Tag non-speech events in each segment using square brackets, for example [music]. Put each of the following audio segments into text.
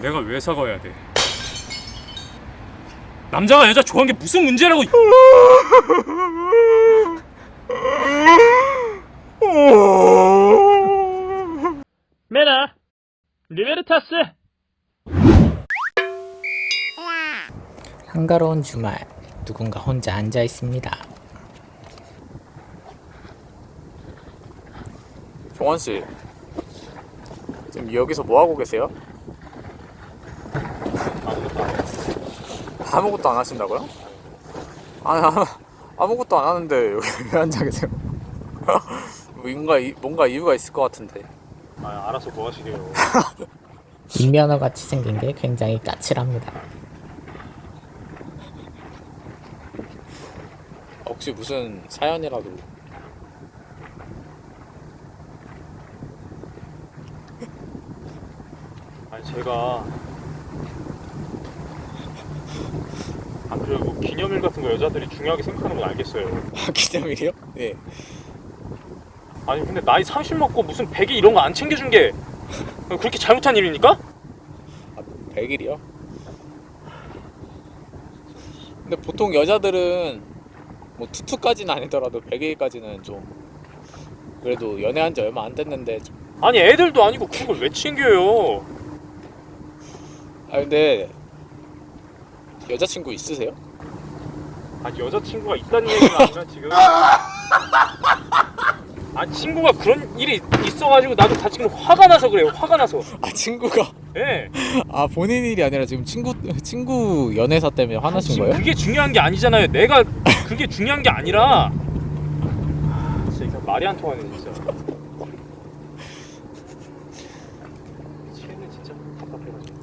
내가 왜 사과해야 돼? 남자가 여자 좋아하는 게 무슨 문제라고? 메나 리베르타스 한가로운 주말 누군가 혼자 앉아 있습니다. 종원 씨 지금 여기서 뭐 하고 계세요? 아무것도 안 하신다고요? 아니 아무- 아무것도 안 하는데 여기 [laughs] 왜 앉아 계세요? 뭔가 이- 뭔가 이유가 있을 것 같은데 아 알아서 뭐 하시게요 인면허 같이 생긴 게 굉장히 까칠합니다. 혹시 무슨 사연이라도 아니 제가 그리고 뭐 기념일 같은 거 여자들이 중요하게 생각하는 건 알겠어요 기념일이요? 네 아니 근데 나이 30 먹고 무슨 100일 이런 거 안 챙겨준 게 그렇게 잘못한 일입니까? 100일이요? 근데 보통 여자들은 뭐 투투까지는 아니더라도 100일까지는 좀 그래도 연애한 지 얼마 안 됐는데 좀 아니 애들도 아니고 그걸 왜 챙겨요 아 근데 여자친구 있으세요? 아니 여자친구가 있다는 얘기가 아니라 지금. 아 친구가 그런 일이 있어가지고 나도 다 지금 화가 나서 그래요. 화가 나서. 아 친구가? 예. 아 본인 일이 아니라 지금 친구 친구 연애사 때문에 화나신 지금 거예요? 그게 중요한 게 아니잖아요. 내가 그게 중요한 게 아니라. 아, 진짜 말이 안 통하네 진짜. 쟤는 진짜 답답해가지고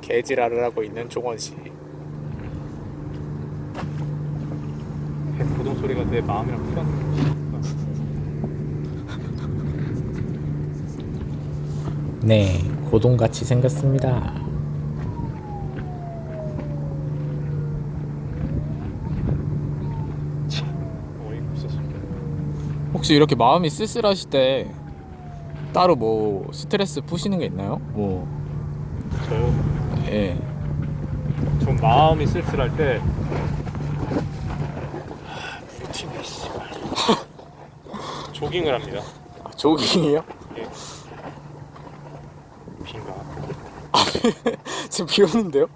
개지랄을 하고 있는 종원 씨. 배 고동 소리가 내 마음이랑 피가 네, 고동같이 생겼습니다. 혹시 이렇게 마음이 쓸쓸하실 때 따로 뭐 스트레스 푸시는 게 있나요? 뭐 저요 예. 좀 마음이 쓸쓸할 때 루틴에 씨발 조깅을 합니다 아, 조깅이에요? 예. 빈가 지금 비 오는데요?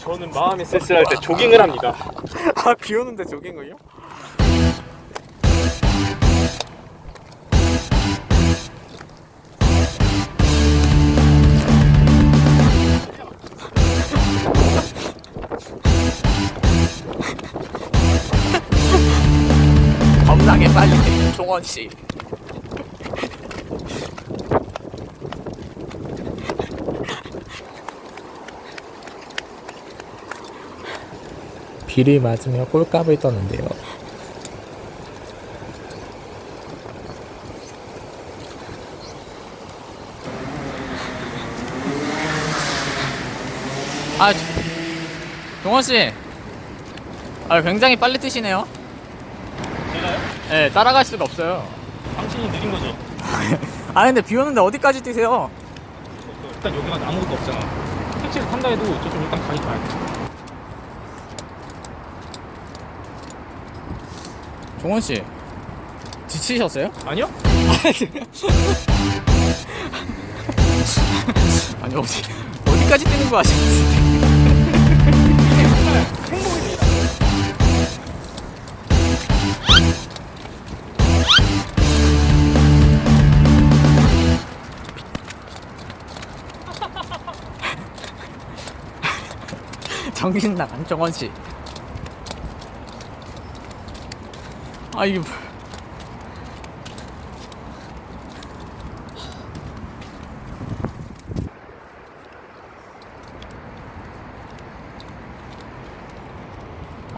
저는 마음이 쓸쓸할 때 조깅을 합니다 아 비 오는데 조깅을요? 겁나게 빨리 종원 씨. 비를 맞으며 꼴값을 떠는데요. 아, 종원 씨. 아, 굉장히 빨리 뛰시네요. 네, 따라갈 수가 없어요. 당신이 느린 거죠? [laughs] 아, 근데 비 오는데 어디까지 뛰세요? 일단 여기가 아무것도 없잖아 택시를 탄다 해도 저좀 일단 가긴 가야 돼 종원 씨. 지치셨어요? 아니요? [laughs] 아니 어디 어디까지 뛰는 거 아시는데? 정신 나간 정원 씨. 아 이게 뭐-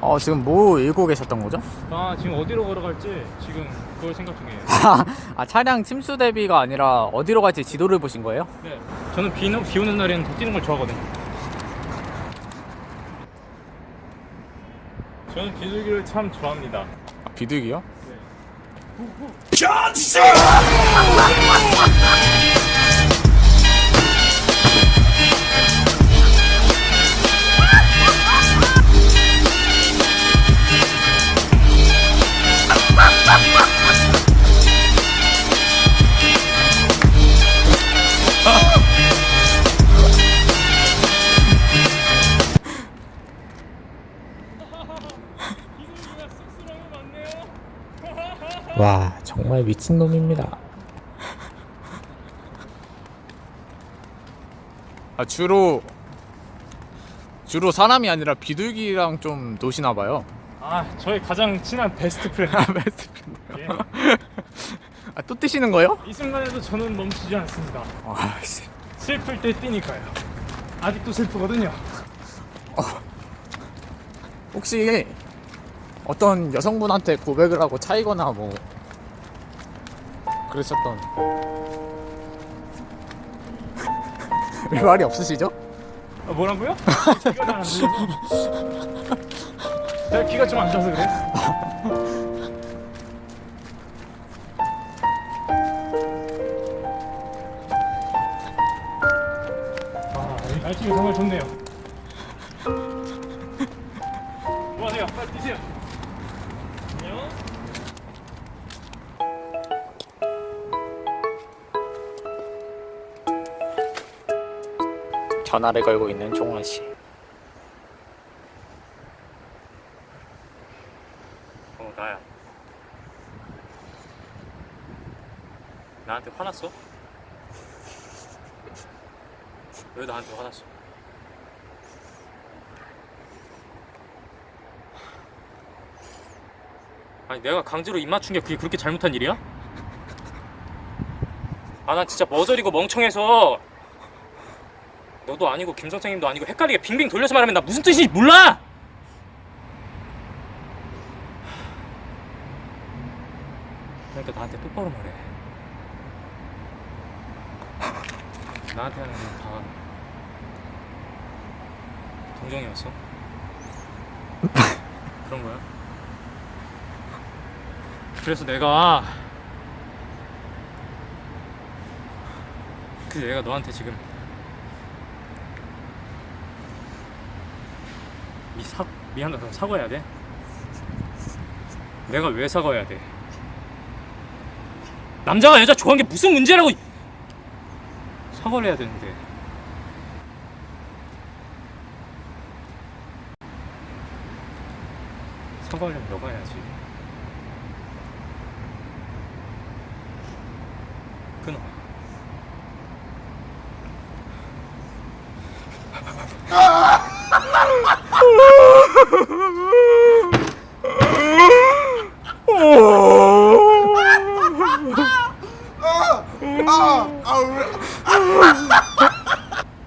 어 지금 뭐 읽고 계셨던 거죠? 아 지금 어디로 걸어갈지 지금 그걸 생각 중이에요 [laughs] 아 차량 침수 대비가 아니라 어디로 갈지 지도를 보신 거예요? 네 저는 비, 비 오는 날에는 더 뛰는 걸 좋아하거든요 저는 비둘기를 참 좋아합니다. 비둘기요? 와 정말 미친놈입니다 아 주로 주로 사람이 아니라 비둘기랑 좀 노시나 봐요. 아 저희 가장 친한 best friend 아, [laughs] 베스트 예. 아, 또 뜨시는 거예요? 이 순간에도 저는 멈추지 않습니다 아, 씨. 슬플 때 뛰니까요 아직도 슬프거든요 혹시 어떤 여성분한테 고백을 하고 차이거나 뭐 그러셨던 왜 말이 없으시죠? 아, 뭐라고요? 귀가 귀가 좀 안 좋아서 그래 아 날씨가 정말 좋네요 뭐하세요? 빨리 뛰세요 전화를 걸고 있는 종원 씨. 어 나야 나한테 화났어? 왜 나한테 화났어? 아니 내가 강제로 입 맞춘 게 그게 그렇게 잘못한 일이야? 아 난 진짜 머저리고 멍청해서 너도 아니고 김 선생님도 아니고 헷갈리게 빙빙 돌려서 말하면 나 무슨 뜻인지 몰라! 그러니까 나한테 똑바로 말해. [laughs] 나한테 하는 건 다 동정이었어? [laughs] 그런 거야? 그래서 내가 그래서 내가 너한테 지금 미 사, 미안하다 사과해야 돼? 내가 왜 사과해야 돼? 남자가 여자 좋아하는 게 무슨 문제라고 사과를 해야 되는데 사과하려면 너가 해야지 끊어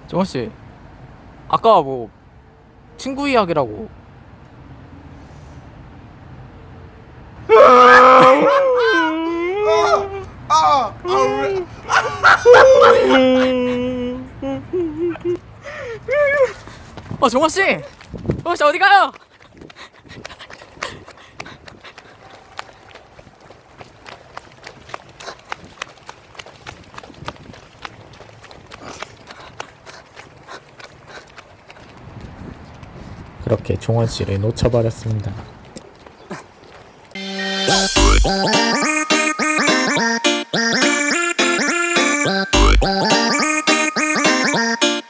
종원 씨. 아까 뭐 친구 이야기라고 어 종원 씨. 종원 씨 어디 가요? 그렇게 종원 씨를 놓쳐버렸습니다